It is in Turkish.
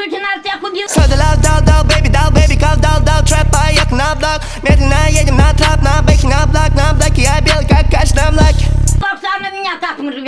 Türk'ün altı yaklı bir dal dal baby dal baby kal dal dal trap ay yakın ablak Medina yedim na trap na beki na blak na blak Ya bil kalk kaç na blak Bak sarnadın yatak mırı